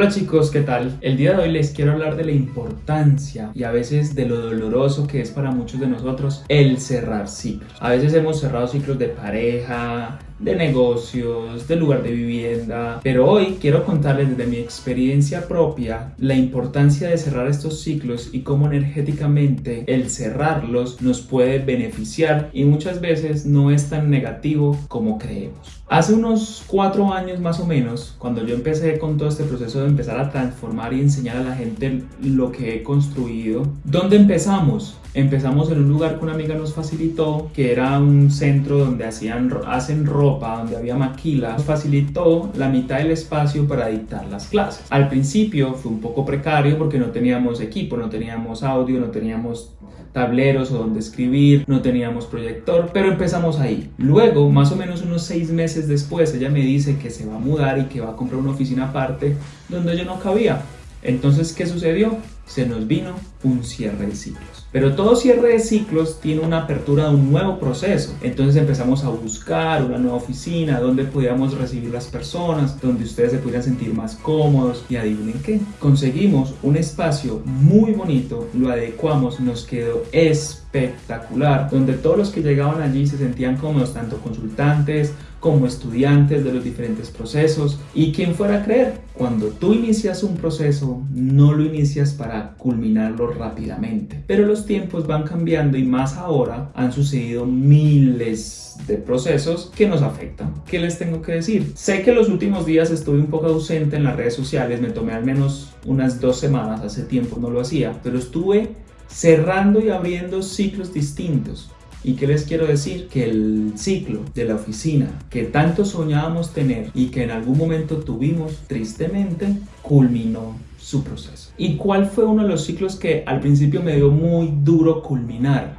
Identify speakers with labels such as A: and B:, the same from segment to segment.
A: Hola chicos, ¿qué tal? El día de hoy les quiero hablar de la importancia y a veces de lo doloroso que es para muchos de nosotros el cerrar ciclos. A veces hemos cerrado ciclos de pareja, de negocios, de lugar de vivienda, pero hoy quiero contarles desde mi experiencia propia la importancia de cerrar estos ciclos y cómo energéticamente el cerrarlos nos puede beneficiar y muchas veces no es tan negativo como creemos. Hace unos cuatro años más o menos, cuando yo empecé con todo este proceso de empezar a transformar y enseñar a la gente lo que he construido, ¿dónde empezamos? Empezamos en un lugar que una amiga nos facilitó, que era un centro donde hacían, hacen ropa, donde había maquila. Facilitó la mitad del espacio para dictar las clases. Al principio fue un poco precario porque no teníamos equipo, no teníamos audio, no teníamos tableros o donde escribir, no teníamos proyector, pero empezamos ahí. Luego, más o menos unos seis meses después, ella me dice que se va a mudar y que va a comprar una oficina aparte donde yo no cabía. Entonces, ¿qué sucedió? Se nos vino un cierre de ciclos. Pero todo cierre de ciclos tiene una apertura de un nuevo proceso. Entonces empezamos a buscar una nueva oficina donde podíamos recibir las personas, donde ustedes se pudieran sentir más cómodos. Y adivinen qué, conseguimos un espacio muy bonito, lo adecuamos, nos quedó espectacular, donde todos los que llegaban allí se sentían cómodos, tanto consultantes, como estudiantes de los diferentes procesos y quien fuera a creer, cuando tú inicias un proceso no lo inicias para culminarlo rápidamente, pero los tiempos van cambiando y más ahora han sucedido miles de procesos que nos afectan. ¿Qué les tengo que decir? Sé que los últimos días estuve un poco ausente en las redes sociales, me tomé al menos unas dos semanas, hace tiempo no lo hacía, pero estuve cerrando y abriendo ciclos distintos ¿Y qué les quiero decir? Que el ciclo de la oficina que tanto soñábamos tener y que en algún momento tuvimos tristemente, culminó su proceso. ¿Y cuál fue uno de los ciclos que al principio me dio muy duro culminar?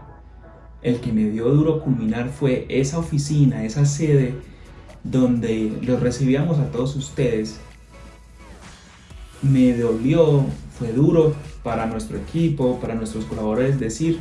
A: El que me dio duro culminar fue esa oficina, esa sede donde los recibíamos a todos ustedes. Me dolió, fue duro para nuestro equipo, para nuestros colaboradores decir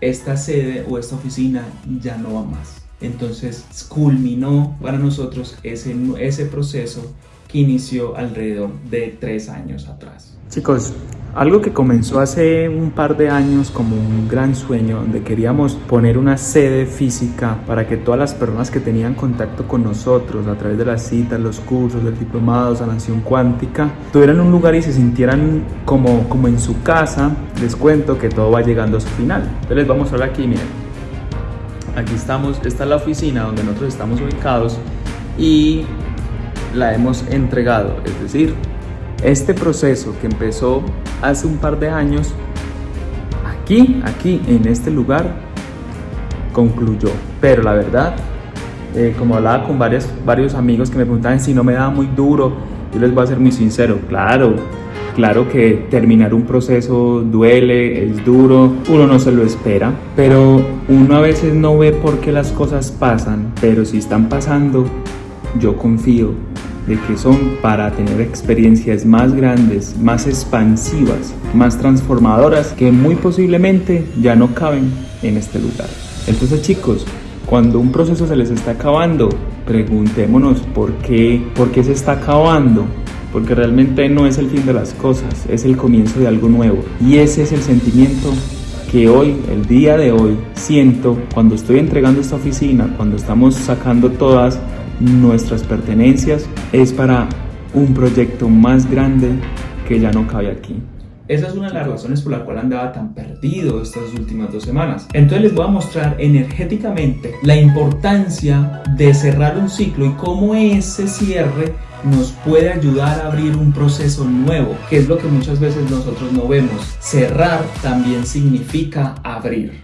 A: esta sede o esta oficina ya no va más. Entonces culminó para nosotros ese, ese proceso inició alrededor de tres años atrás.
B: Chicos, algo que comenzó hace un par de años como un gran sueño, donde queríamos poner una sede física para que todas las personas que tenían contacto con nosotros a través de las citas, los cursos, los diplomados, sanación cuántica, tuvieran un lugar y se sintieran como, como en su casa, les cuento que todo va llegando a su final. Entonces les vamos a hablar aquí, miren. Aquí estamos, esta es la oficina donde nosotros estamos ubicados y la hemos entregado, es decir, este proceso que empezó hace un par de años, aquí, aquí, en este lugar, concluyó. Pero la verdad, eh, como hablaba con varios, varios amigos que me preguntaban si no me daba muy duro, yo les voy a ser muy sincero, claro, claro que terminar un proceso duele, es duro, uno no se lo espera, pero uno a veces no ve por qué las cosas pasan, pero si están pasando, yo confío de que son para tener experiencias más grandes, más expansivas, más transformadoras que muy posiblemente ya no caben en este lugar. Entonces chicos, cuando un proceso se les está acabando, preguntémonos por qué, por qué se está acabando, porque realmente no es el fin de las cosas, es el comienzo de algo nuevo. Y ese es el sentimiento que hoy, el día de hoy, siento cuando estoy entregando esta oficina, cuando estamos sacando todas nuestras pertenencias, es para un proyecto más grande que ya no cabe aquí.
A: Esa es una de las razones por la cual andaba tan perdido estas últimas dos semanas. Entonces les voy a mostrar energéticamente la importancia de cerrar un ciclo y cómo ese cierre nos puede ayudar a abrir un proceso nuevo, que es lo que muchas veces nosotros no vemos. Cerrar también significa abrir.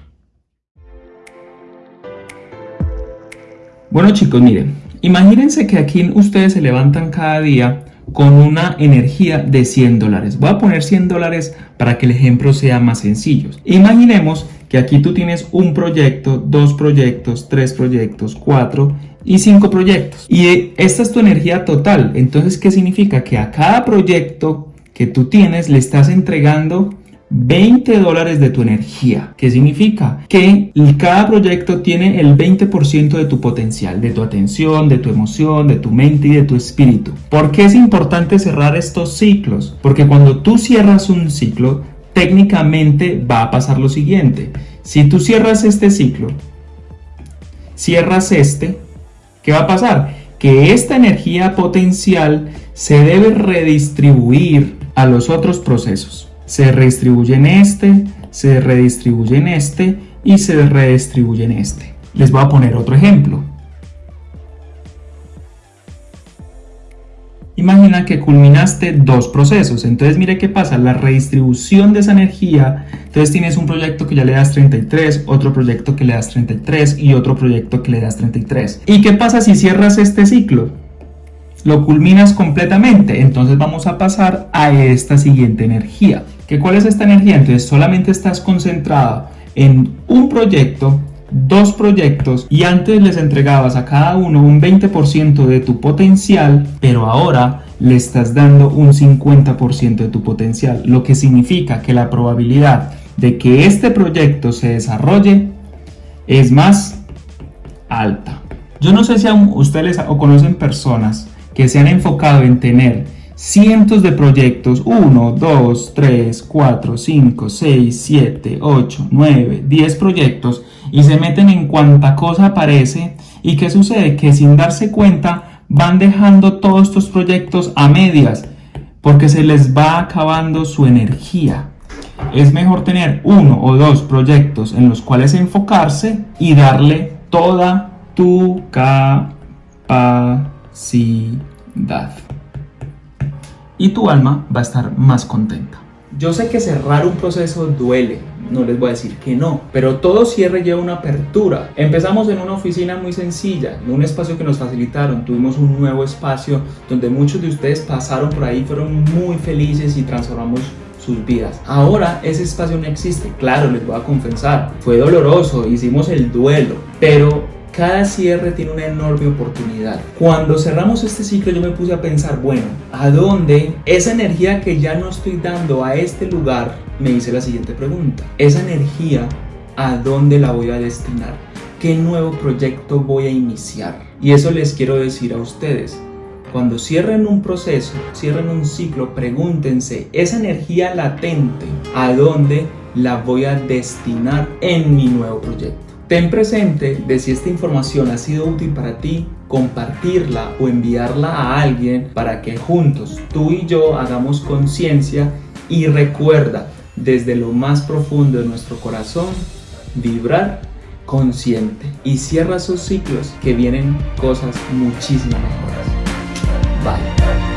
A: Bueno chicos, miren, Imagínense que aquí ustedes se levantan cada día con una energía de 100 dólares. Voy a poner 100 dólares para que el ejemplo sea más sencillo. Imaginemos que aquí tú tienes un proyecto, dos proyectos, tres proyectos, cuatro y cinco proyectos. Y esta es tu energía total. Entonces, ¿qué significa? Que a cada proyecto que tú tienes le estás entregando 20 dólares de tu energía. ¿Qué significa? Que cada proyecto tiene el 20% de tu potencial, de tu atención, de tu emoción, de tu mente y de tu espíritu. ¿Por qué es importante cerrar estos ciclos? Porque cuando tú cierras un ciclo, técnicamente va a pasar lo siguiente. Si tú cierras este ciclo, cierras este, ¿qué va a pasar? Que esta energía potencial se debe redistribuir a los otros procesos se redistribuye en este, se redistribuye en este y se redistribuye en este. Les voy a poner otro ejemplo. Imagina que culminaste dos procesos, entonces mire qué pasa, la redistribución de esa energía, entonces tienes un proyecto que ya le das 33, otro proyecto que le das 33 y otro proyecto que le das 33. ¿Y qué pasa si cierras este ciclo? Lo culminas completamente, entonces vamos a pasar a esta siguiente energía. ¿Cuál es esta energía? Entonces solamente estás concentrada en un proyecto, dos proyectos y antes les entregabas a cada uno un 20% de tu potencial, pero ahora le estás dando un 50% de tu potencial, lo que significa que la probabilidad de que este proyecto se desarrolle es más alta. Yo no sé si aún ustedes o conocen personas que se han enfocado en tener cientos de proyectos, 1, 2, 3, 4, 5, 6, 7, 8, 9, 10 proyectos. Y se meten en cuanta cosa aparece. Y qué sucede que sin darse cuenta van dejando todos estos proyectos a medias porque se les va acabando su energía. Es mejor tener uno o dos proyectos en los cuales enfocarse y darle toda tu capacidad y tu alma va a estar más contenta. Yo sé que cerrar un proceso duele, no les voy a decir que no, pero todo cierre lleva una apertura. Empezamos en una oficina muy sencilla, en un espacio que nos facilitaron, tuvimos un nuevo espacio donde muchos de ustedes pasaron por ahí, fueron muy felices y transformamos sus vidas. Ahora ese espacio no existe, claro, les voy a confesar, fue doloroso, hicimos el duelo, pero cada cierre tiene una enorme oportunidad. Cuando cerramos este ciclo yo me puse a pensar, bueno, ¿a dónde esa energía que ya no estoy dando a este lugar? Me hice la siguiente pregunta. Esa energía, ¿a dónde la voy a destinar? ¿Qué nuevo proyecto voy a iniciar? Y eso les quiero decir a ustedes. Cuando cierren un proceso, cierren un ciclo, pregúntense, esa energía latente, ¿a dónde la voy a destinar en mi nuevo proyecto? Ten presente de si esta información ha sido útil para ti, compartirla o enviarla a alguien para que juntos tú y yo hagamos conciencia y recuerda desde lo más profundo de nuestro corazón vibrar consciente y cierra sus ciclos que vienen cosas muchísimo mejores. Bye.